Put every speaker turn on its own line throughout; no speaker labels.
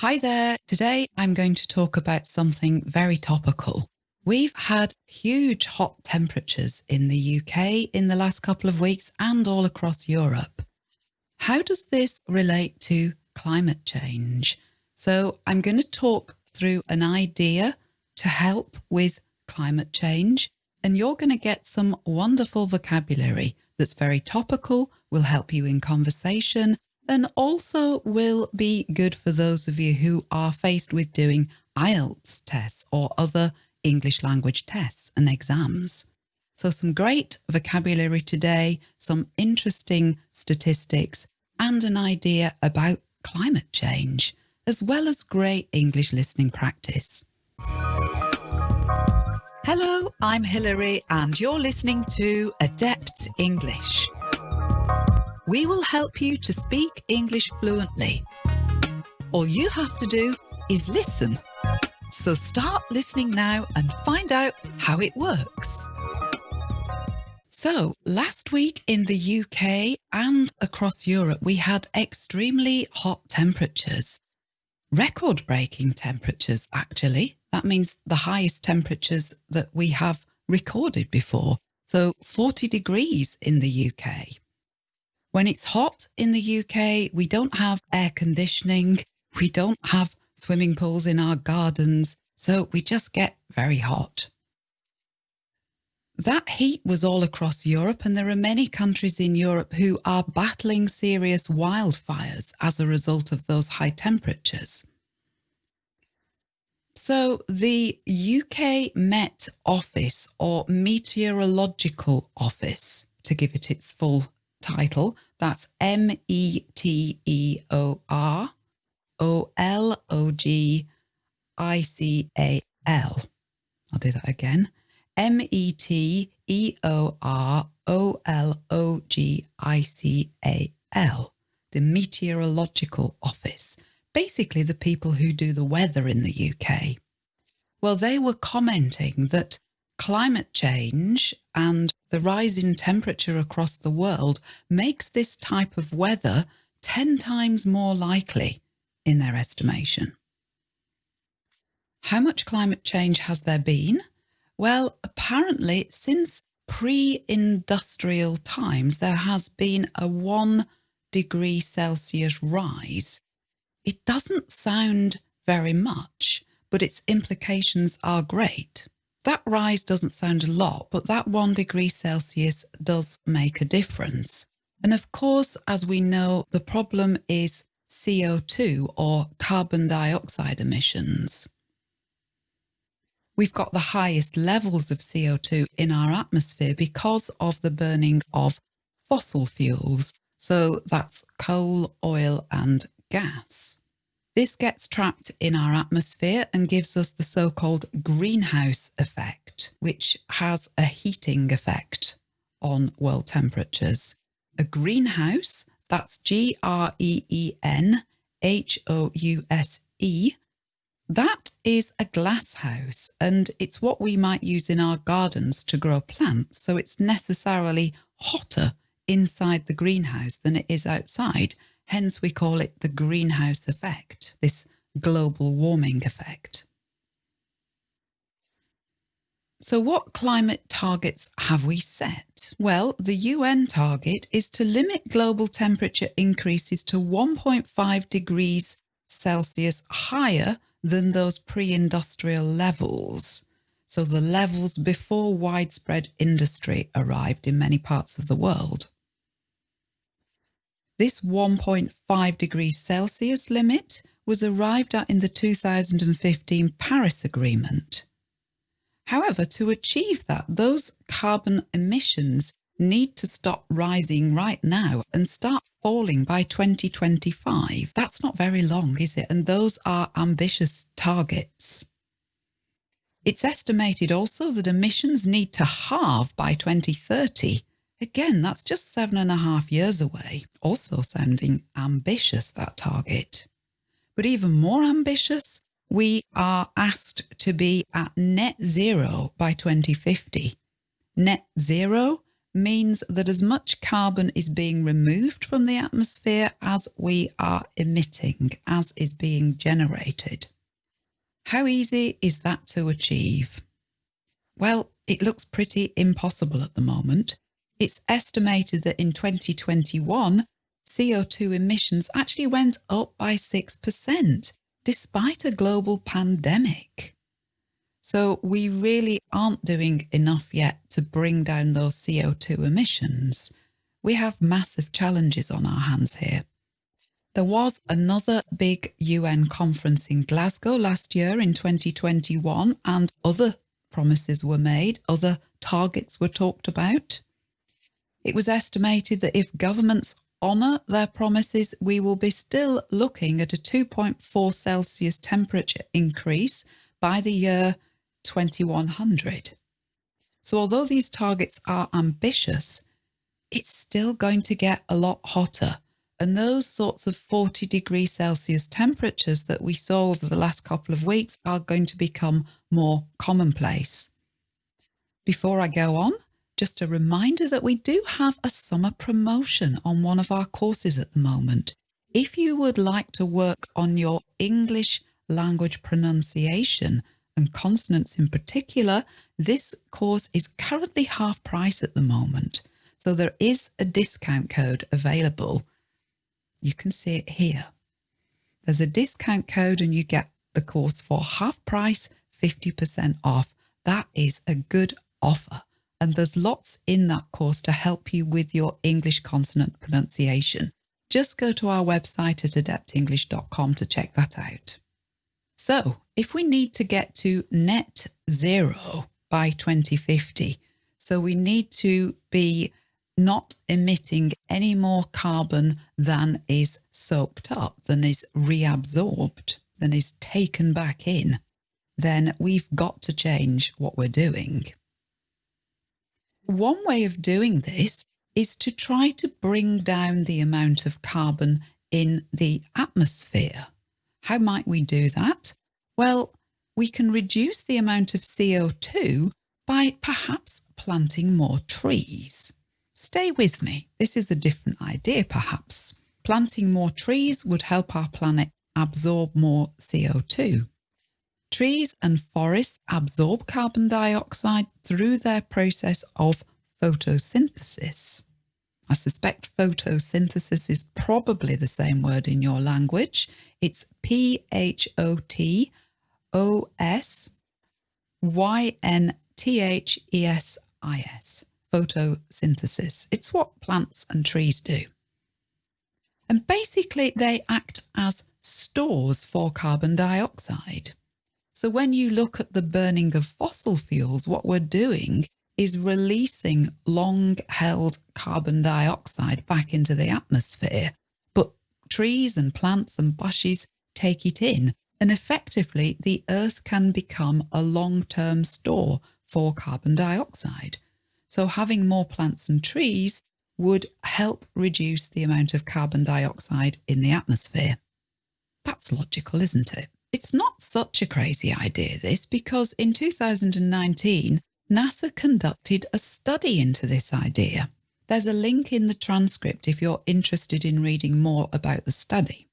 Hi there. Today I'm going to talk about something very topical. We've had huge hot temperatures in the UK in the last couple of weeks and all across Europe. How does this relate to climate change? So I'm going to talk through an idea to help with climate change and you're going to get some wonderful vocabulary that's very topical, will help you in conversation and also will be good for those of you who are faced with doing IELTS tests or other English language tests and exams. So some great vocabulary today, some interesting statistics and an idea about climate change, as well as great English listening practice. Hello, I'm Hilary and you're listening to Adept English. We will help you to speak English fluently. All you have to do is listen. So start listening now and find out how it works. So last week in the UK and across Europe, we had extremely hot temperatures, record breaking temperatures, actually. That means the highest temperatures that we have recorded before. So 40 degrees in the UK. When it's hot in the UK, we don't have air conditioning. We don't have swimming pools in our gardens. So we just get very hot. That heat was all across Europe and there are many countries in Europe who are battling serious wildfires as a result of those high temperatures. So the UK Met Office or Meteorological Office, to give it its full title. That's M-E-T-E-O-R O-L-O-G-I-C-A-L. I'll do that again. M-E-T-E-O-R-O-L-O-G-I-C-A-L. The Meteorological Office. Basically the people who do the weather in the UK. Well, they were commenting that climate change and the rise in temperature across the world makes this type of weather 10 times more likely in their estimation. How much climate change has there been? Well, apparently since pre-industrial times, there has been a one degree Celsius rise. It doesn't sound very much, but its implications are great. That rise doesn't sound a lot, but that one degree Celsius does make a difference. And of course, as we know, the problem is CO2 or carbon dioxide emissions. We've got the highest levels of CO2 in our atmosphere because of the burning of fossil fuels. So that's coal, oil and gas. This gets trapped in our atmosphere and gives us the so-called greenhouse effect, which has a heating effect on world temperatures. A greenhouse, that's G-R-E-E-N-H-O-U-S-E, that is a glass house and it's what we might use in our gardens to grow plants. So it's necessarily hotter inside the greenhouse than it is outside Hence we call it the greenhouse effect, this global warming effect. So what climate targets have we set? Well, the UN target is to limit global temperature increases to 1.5 degrees Celsius higher than those pre-industrial levels. So the levels before widespread industry arrived in many parts of the world. This 1.5 degrees Celsius limit was arrived at in the 2015 Paris Agreement. However, to achieve that, those carbon emissions need to stop rising right now and start falling by 2025. That's not very long, is it? And those are ambitious targets. It's estimated also that emissions need to halve by 2030 Again, that's just seven and a half years away, also sounding ambitious, that target. But even more ambitious, we are asked to be at net zero by 2050. Net zero means that as much carbon is being removed from the atmosphere as we are emitting, as is being generated. How easy is that to achieve? Well, it looks pretty impossible at the moment. It's estimated that in 2021, CO2 emissions actually went up by 6%, despite a global pandemic. So we really aren't doing enough yet to bring down those CO2 emissions. We have massive challenges on our hands here. There was another big UN conference in Glasgow last year in 2021 and other promises were made, other targets were talked about. It was estimated that if governments honour their promises, we will be still looking at a 2.4 Celsius temperature increase by the year 2100. So although these targets are ambitious, it's still going to get a lot hotter. And those sorts of 40 degrees Celsius temperatures that we saw over the last couple of weeks are going to become more commonplace. Before I go on, just a reminder that we do have a summer promotion on one of our courses at the moment. If you would like to work on your English language pronunciation and consonants in particular, this course is currently half price at the moment. So there is a discount code available. You can see it here. There's a discount code and you get the course for half price, 50% off. That is a good offer and there's lots in that course to help you with your English consonant pronunciation. Just go to our website at adeptenglish.com to check that out. So if we need to get to net zero by 2050, so we need to be not emitting any more carbon than is soaked up, than is reabsorbed, than is taken back in, then we've got to change what we're doing. One way of doing this is to try to bring down the amount of carbon in the atmosphere. How might we do that? Well, we can reduce the amount of CO2 by perhaps planting more trees. Stay with me. This is a different idea, perhaps. Planting more trees would help our planet absorb more CO2. Trees and forests absorb carbon dioxide through their process of photosynthesis. I suspect photosynthesis is probably the same word in your language. It's P-H-O-T-O-S-Y-N-T-H-E-S-I-S, photosynthesis. It's what plants and trees do. And basically they act as stores for carbon dioxide. So when you look at the burning of fossil fuels, what we're doing is releasing long held carbon dioxide back into the atmosphere. But trees and plants and bushes take it in. And effectively, the earth can become a long term store for carbon dioxide. So having more plants and trees would help reduce the amount of carbon dioxide in the atmosphere. That's logical, isn't it? It's not such a crazy idea, this, because in 2019, NASA conducted a study into this idea. There's a link in the transcript if you're interested in reading more about the study.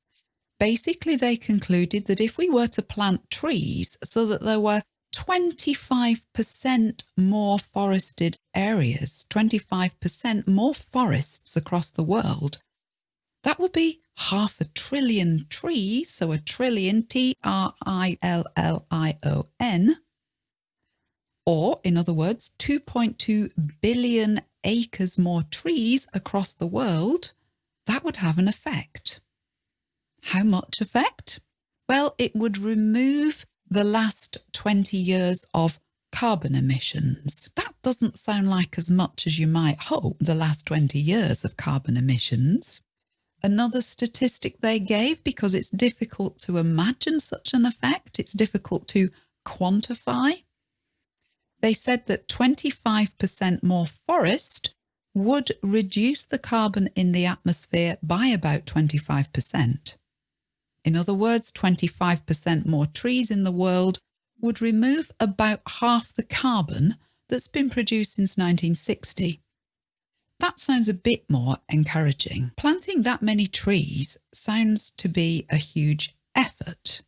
Basically, they concluded that if we were to plant trees so that there were 25% more forested areas, 25% more forests across the world, that would be half a trillion trees, so a trillion, T-R-I-L-L-I-O-N, or in other words, 2.2 billion acres more trees across the world, that would have an effect. How much effect? Well, it would remove the last 20 years of carbon emissions. That doesn't sound like as much as you might hope, the last 20 years of carbon emissions. Another statistic they gave, because it's difficult to imagine such an effect, it's difficult to quantify. They said that 25% more forest would reduce the carbon in the atmosphere by about 25%. In other words, 25% more trees in the world would remove about half the carbon that's been produced since 1960. That sounds a bit more encouraging. Planting that many trees sounds to be a huge effort.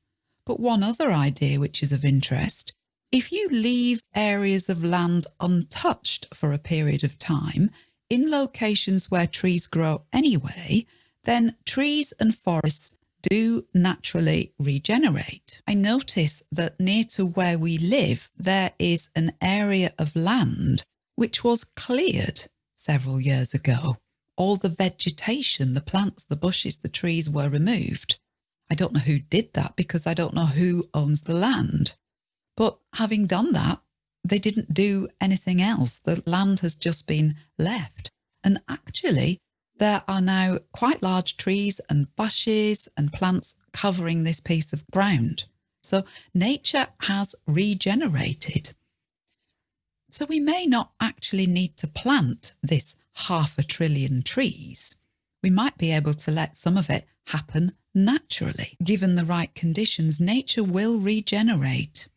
But one other idea which is of interest, if you leave areas of land untouched for a period of time, in locations where trees grow anyway, then trees and forests do naturally regenerate. I notice that near to where we live, there is an area of land which was cleared several years ago. All the vegetation, the plants, the bushes, the trees were removed. I don't know who did that because I don't know who owns the land. But having done that, they didn't do anything else. The land has just been left. And actually, there are now quite large trees and bushes and plants covering this piece of ground. So nature has regenerated. So we may not actually need to plant this half a trillion trees. We might be able to let some of it happen naturally. Given the right conditions, nature will regenerate.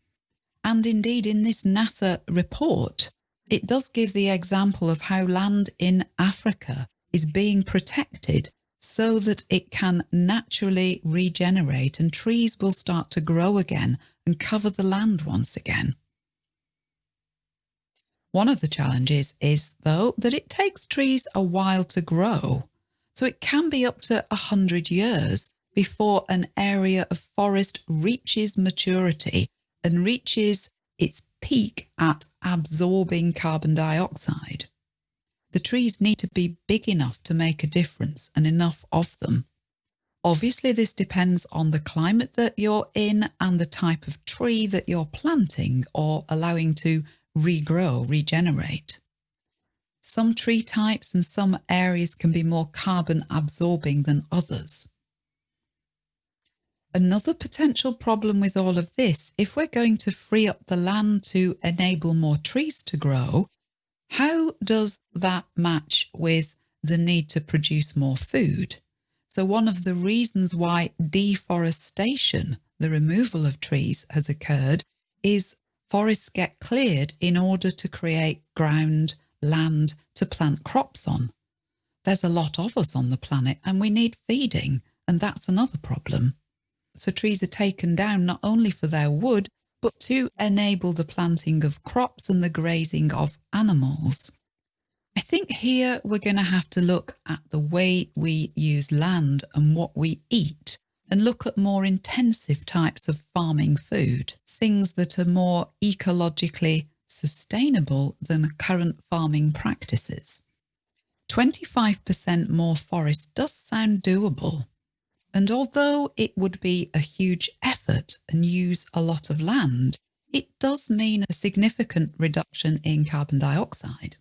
And indeed, in this NASA report, it does give the example of how land in Africa is being protected so that it can naturally regenerate and trees will start to grow again and cover the land once again. One of the challenges is, though, that it takes trees a while to grow. So it can be up to 100 years before an area of forest reaches maturity and reaches its peak at absorbing carbon dioxide. The trees need to be big enough to make a difference and enough of them. Obviously, this depends on the climate that you're in and the type of tree that you're planting or allowing to regrow, regenerate. Some tree types and some areas can be more carbon absorbing than others. Another potential problem with all of this, if we're going to free up the land to enable more trees to grow, how does that match with the need to produce more food? So one of the reasons why deforestation, the removal of trees has occurred is forests get cleared in order to create ground, land to plant crops on. There's a lot of us on the planet and we need feeding and that's another problem. So trees are taken down not only for their wood, but to enable the planting of crops and the grazing of animals. I think here we're going to have to look at the way we use land and what we eat and look at more intensive types of farming food, things that are more ecologically sustainable than current farming practices. 25% more forest does sound doable, and although it would be a huge effort and use a lot of land, it does mean a significant reduction in carbon dioxide.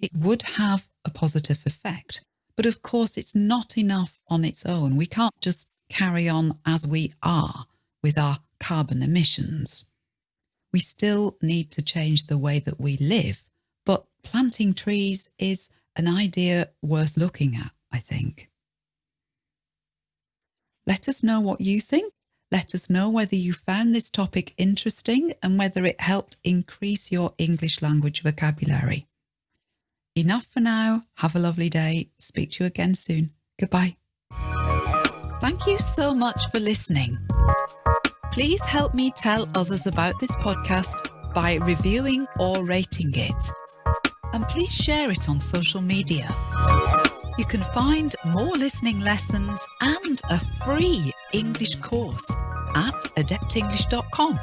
It would have a positive effect, but of course it's not enough on its own. We can't just carry on as we are with our carbon emissions. We still need to change the way that we live, but planting trees is an idea worth looking at, I think. Let us know what you think. Let us know whether you found this topic interesting and whether it helped increase your English language vocabulary. Enough for now. Have a lovely day. Speak to you again soon. Goodbye. Thank you so much for listening. Please help me tell others about this podcast by reviewing or rating it. And please share it on social media. You can find more listening lessons and a free English course at adeptenglish.com.